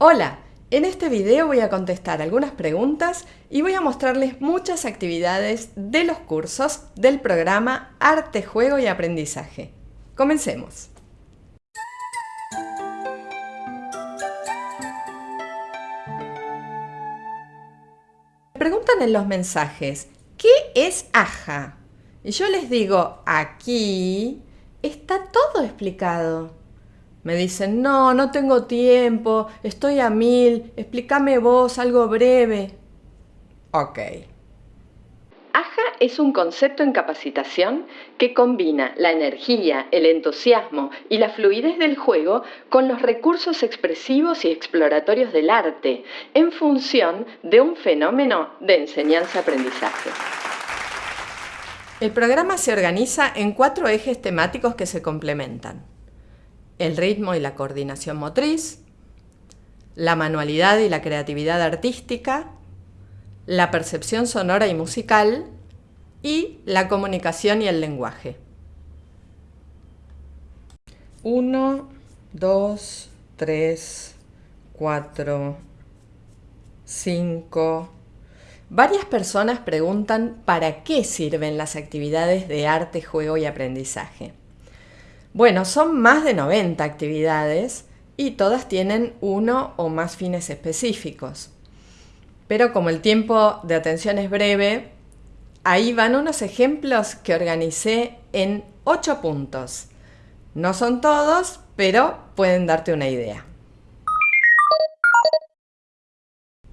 Hola, en este video voy a contestar algunas preguntas y voy a mostrarles muchas actividades de los cursos del programa Arte, Juego y Aprendizaje. Comencemos. Preguntan en los mensajes, ¿qué es AJA? Y yo les digo, aquí está todo explicado. Me dicen, no, no tengo tiempo, estoy a mil, explícame vos algo breve. Ok. AJA es un concepto en capacitación que combina la energía, el entusiasmo y la fluidez del juego con los recursos expresivos y exploratorios del arte en función de un fenómeno de enseñanza-aprendizaje. El programa se organiza en cuatro ejes temáticos que se complementan. El ritmo y la coordinación motriz, la manualidad y la creatividad artística, la percepción sonora y musical y la comunicación y el lenguaje. 1, 2, 3, 4, 5, Varias personas preguntan para qué sirven las actividades de arte, juego y aprendizaje. Bueno, son más de 90 actividades y todas tienen uno o más fines específicos. Pero como el tiempo de atención es breve, ahí van unos ejemplos que organicé en 8 puntos. No son todos, pero pueden darte una idea.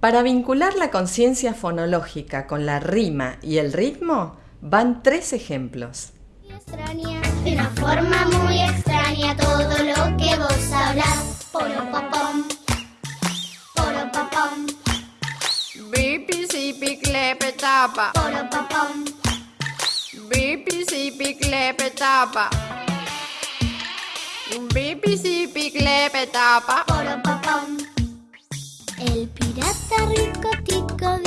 Para vincular la conciencia fonológica con la rima y el ritmo, van tres ejemplos. De una forma muy extraña todo lo que vos hablas. Poro popom, poro popom. Bipi sipi klepe tapa. Poro popom, Bipi sipi klepe tapa. Bipi sipi klepe tapa. poro popom. El pirata rico tico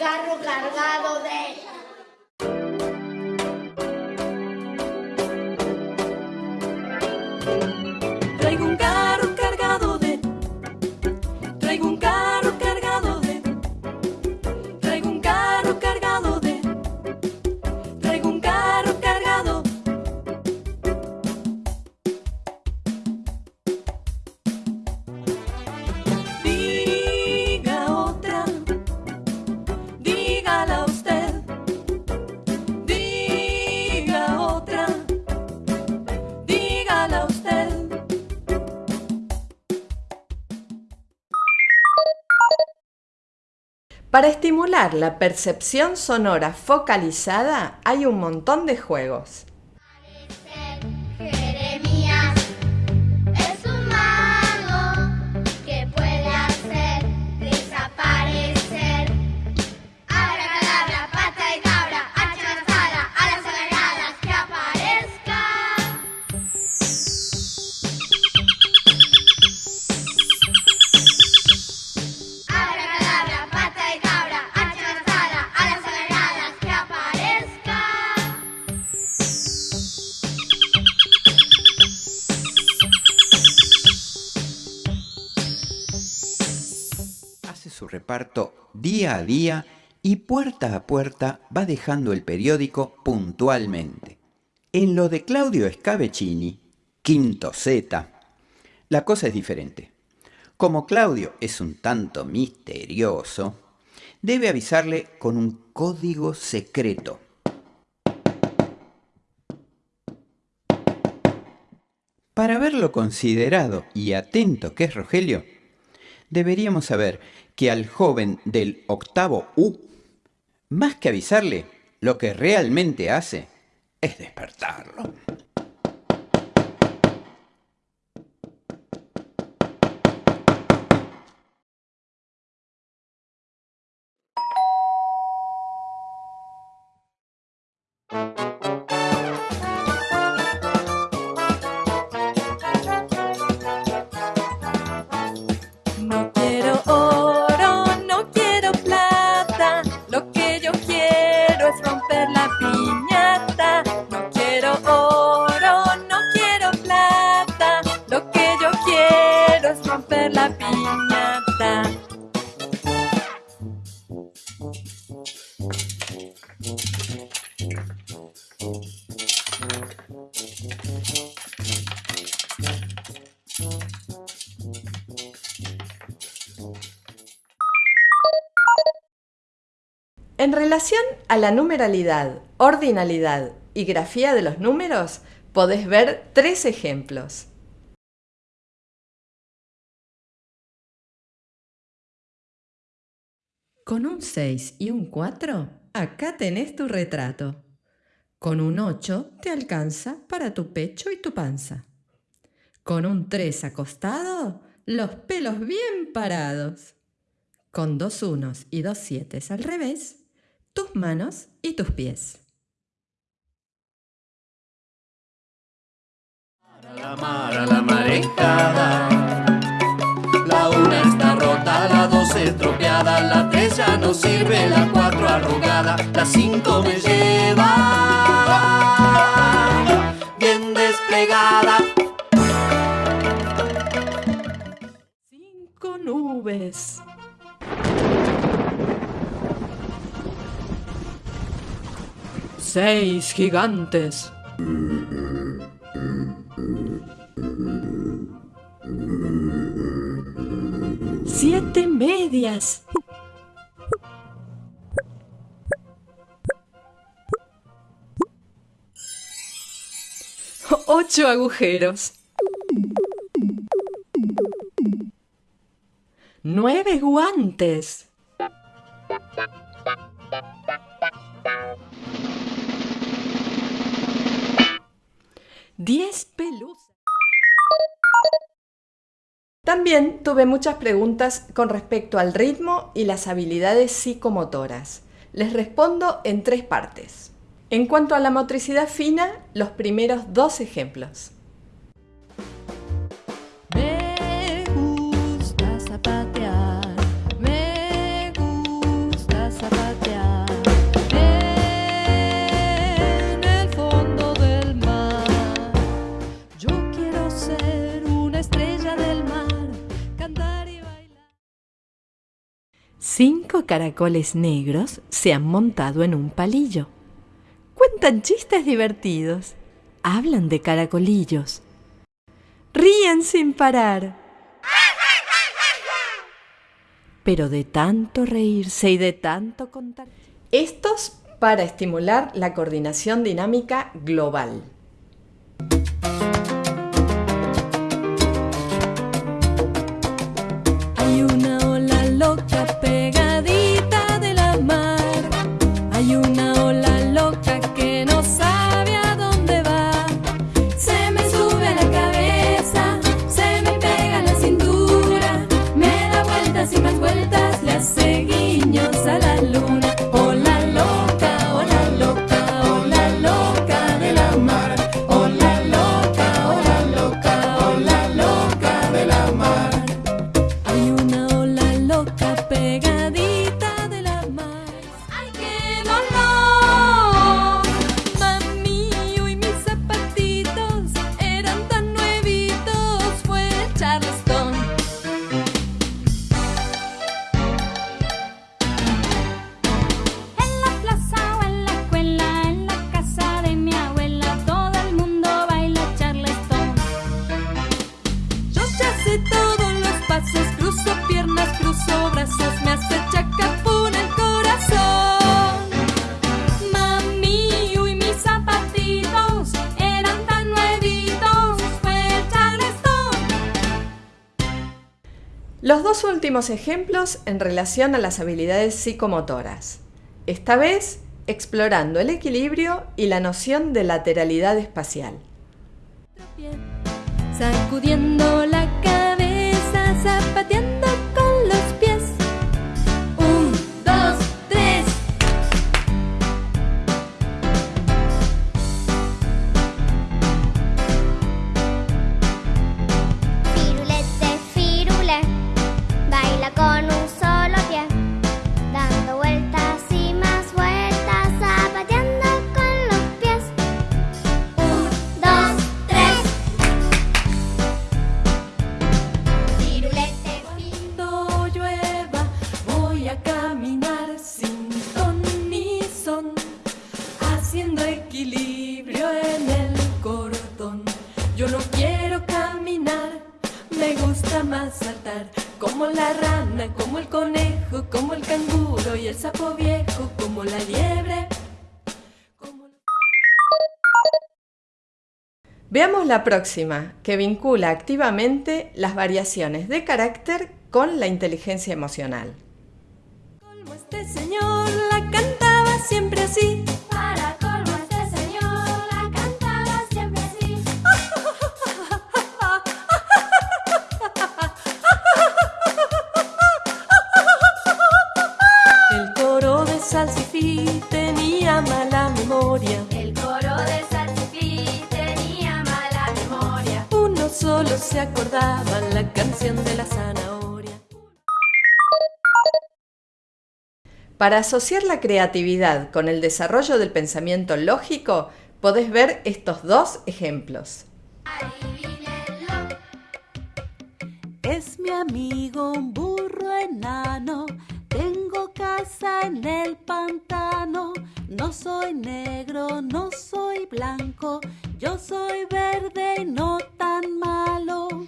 carro cargado de... estimular la percepción sonora focalizada hay un montón de juegos. Reparto día a día y puerta a puerta va dejando el periódico puntualmente. En lo de Claudio Scavecini, quinto Z, la cosa es diferente. Como Claudio es un tanto misterioso, debe avisarle con un código secreto. Para ver lo considerado y atento que es Rogelio, deberíamos saber que al joven del octavo U, más que avisarle, lo que realmente hace es despertarlo. En relación a la numeralidad, ordinalidad y grafía de los números, podés ver tres ejemplos. Con un 6 y un 4, acá tenés tu retrato. Con un 8 te alcanza para tu pecho y tu panza. Con un 3 acostado, los pelos bien parados. Con dos unos y dos siete al revés, tus manos y tus pies. La mar a la marejada. La una está rota, la dos estropeada, la tres ya no sirve, la cuatro arrugada, la cinco me lleva bien desplegada. Cinco nubes. Seis gigantes. Siete medias. Ocho agujeros. Nueve guantes. Diez pelusas. También tuve muchas preguntas con respecto al ritmo y las habilidades psicomotoras. Les respondo en tres partes. En cuanto a la motricidad fina, los primeros dos ejemplos. Cinco caracoles negros se han montado en un palillo. Cuentan chistes divertidos. Hablan de caracolillos. Ríen sin parar. Pero de tanto reírse y de tanto contar. Estos para estimular la coordinación dinámica global. Hay una ola loca dos últimos ejemplos en relación a las habilidades psicomotoras. Esta vez explorando el equilibrio y la noción de lateralidad espacial. Gusta más saltar como la rana, como el conejo, como el canguro y el sapo viejo, como la liebre. como Veamos la próxima, que vincula activamente las variaciones de carácter con la inteligencia emocional. Colmo este señor la cantaba siempre así. Se acordaba la canción de la zanahoria. Para asociar la creatividad con el desarrollo del pensamiento lógico, podés ver estos dos ejemplos. Es mi amigo un burro enano. Tengo casa en el pantano. No soy negro, no soy blanco. Yo soy verde y no tan malo.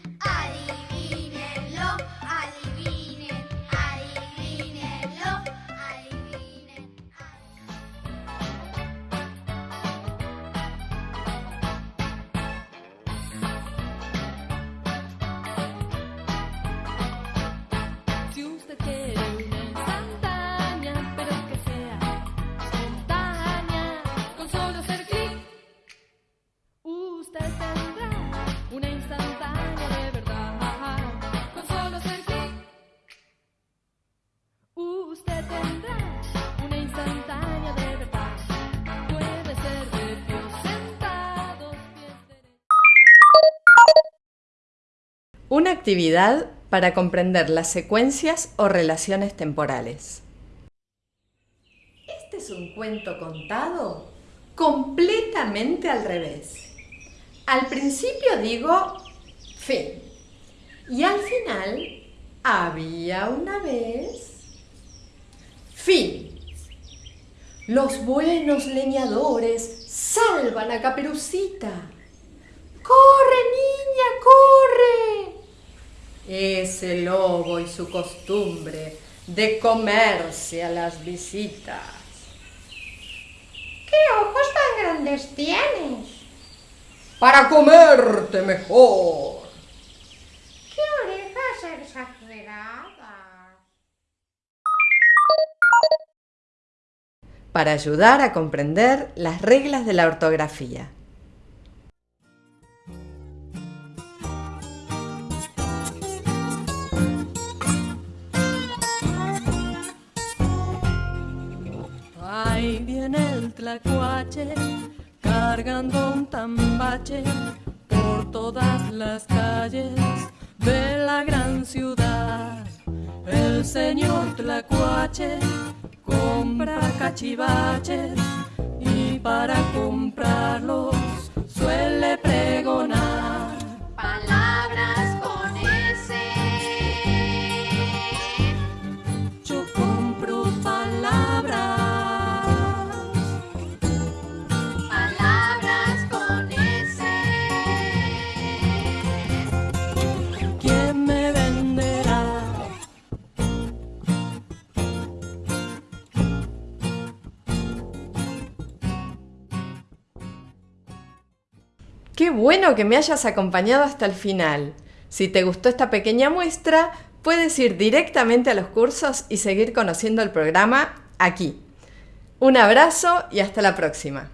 Una actividad para comprender las secuencias o relaciones temporales. Este es un cuento contado completamente al revés. Al principio digo fin y al final había una vez fin. Los buenos leñadores salvan a Caperucita. Ese lobo y su costumbre de comerse a las visitas. ¿Qué ojos tan grandes tienes? Para comerte mejor. ¿Qué orejas exageradas? Para ayudar a comprender las reglas de la ortografía. Tlacuache cargando un tambache por todas las calles de la gran ciudad. El señor tlacuache compra cachivaches y para comprarlos suele pregonar. Qué bueno que me hayas acompañado hasta el final. Si te gustó esta pequeña muestra, puedes ir directamente a los cursos y seguir conociendo el programa aquí. Un abrazo y hasta la próxima.